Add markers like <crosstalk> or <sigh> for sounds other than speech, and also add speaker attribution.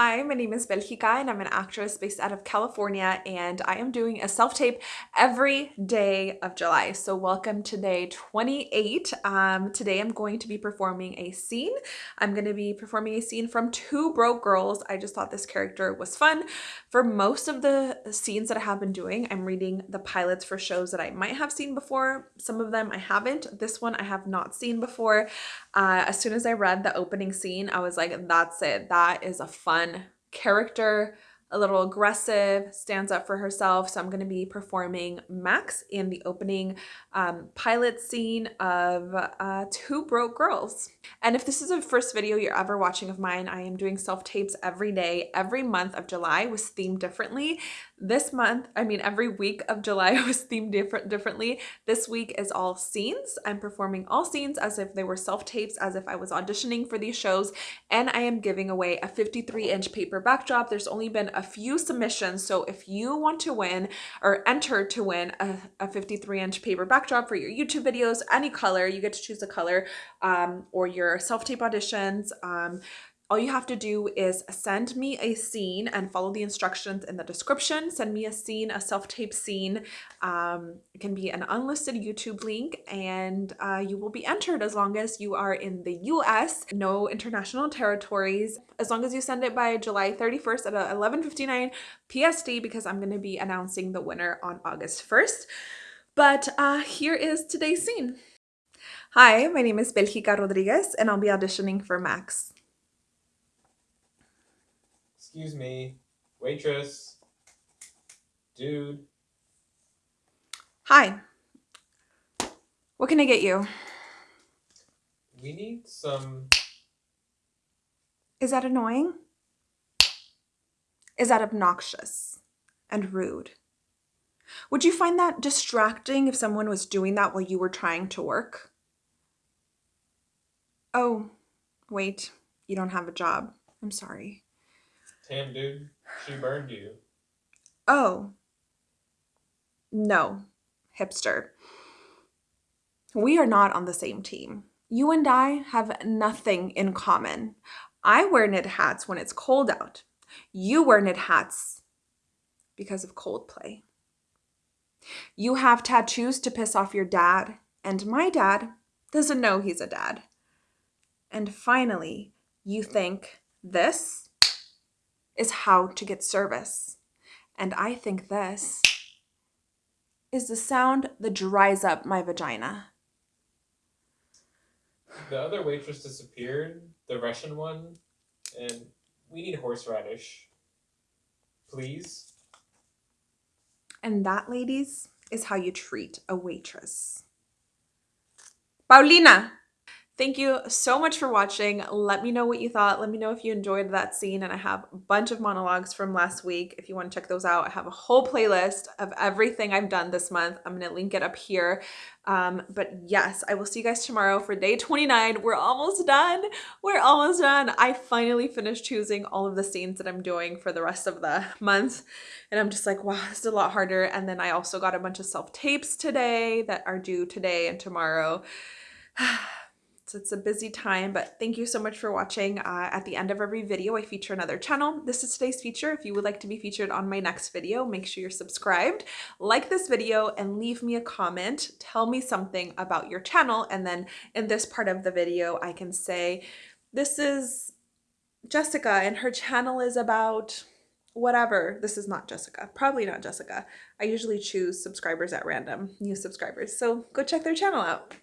Speaker 1: Hi, my name is Belgica and I'm an actress based out of California and I am doing a self-tape every day of July. So welcome to day 28. Um, today I'm going to be performing a scene. I'm going to be performing a scene from Two Broke Girls. I just thought this character was fun. For most of the scenes that I have been doing, I'm reading the pilots for shows that I might have seen before. Some of them I haven't. This one I have not seen before. Uh, as soon as I read the opening scene, I was like, that's it. That is a fun character a little aggressive, stands up for herself. So I'm going to be performing Max in the opening um, pilot scene of uh, Two Broke Girls. And if this is the first video you're ever watching of mine, I am doing self-tapes every day. Every month of July was themed differently. This month, I mean every week of July <laughs> was themed different differently. This week is all scenes. I'm performing all scenes as if they were self-tapes, as if I was auditioning for these shows. And I am giving away a 53 inch paper backdrop. There's only been a few submissions. So if you want to win or enter to win a, a 53 inch paper backdrop for your YouTube videos, any color, you get to choose a color um, or your self-tape auditions, um, all you have to do is send me a scene and follow the instructions in the description. Send me a scene, a self-tape scene. Um, it can be an unlisted YouTube link and uh, you will be entered as long as you are in the US, no international territories. As long as you send it by July 31st at 11.59 PST because I'm going to be announcing the winner on August 1st. But uh, here is today's scene. Hi, my name is Belgica Rodriguez and I'll be auditioning for Max.
Speaker 2: Excuse me. Waitress. Dude.
Speaker 1: Hi. What can I get you?
Speaker 2: We need some...
Speaker 1: Is that annoying? Is that obnoxious and rude? Would you find that distracting if someone was doing that while you were trying to work? Oh, wait, you don't have a job. I'm sorry.
Speaker 2: Damn, dude. She burned you.
Speaker 1: Oh. No, hipster. We are not on the same team. You and I have nothing in common. I wear knit hats when it's cold out. You wear knit hats because of Coldplay. You have tattoos to piss off your dad, and my dad doesn't know he's a dad. And finally, you think this is how to get service. And I think this is the sound that dries up my vagina.
Speaker 2: The other waitress disappeared, the Russian one, and we need horseradish. Please?
Speaker 1: And that, ladies, is how you treat a waitress. Paulina! Thank you so much for watching. Let me know what you thought. Let me know if you enjoyed that scene. And I have a bunch of monologues from last week. If you want to check those out, I have a whole playlist of everything I've done this month. I'm going to link it up here. Um, but yes, I will see you guys tomorrow for day 29. We're almost done. We're almost done. I finally finished choosing all of the scenes that I'm doing for the rest of the month. And I'm just like, wow, is a lot harder. And then I also got a bunch of self-tapes today that are due today and tomorrow. <sighs> So it's a busy time, but thank you so much for watching. Uh, at the end of every video, I feature another channel. This is today's feature. If you would like to be featured on my next video, make sure you're subscribed, like this video, and leave me a comment. Tell me something about your channel. And then in this part of the video, I can say, this is Jessica and her channel is about whatever. This is not Jessica, probably not Jessica. I usually choose subscribers at random, new subscribers. So go check their channel out.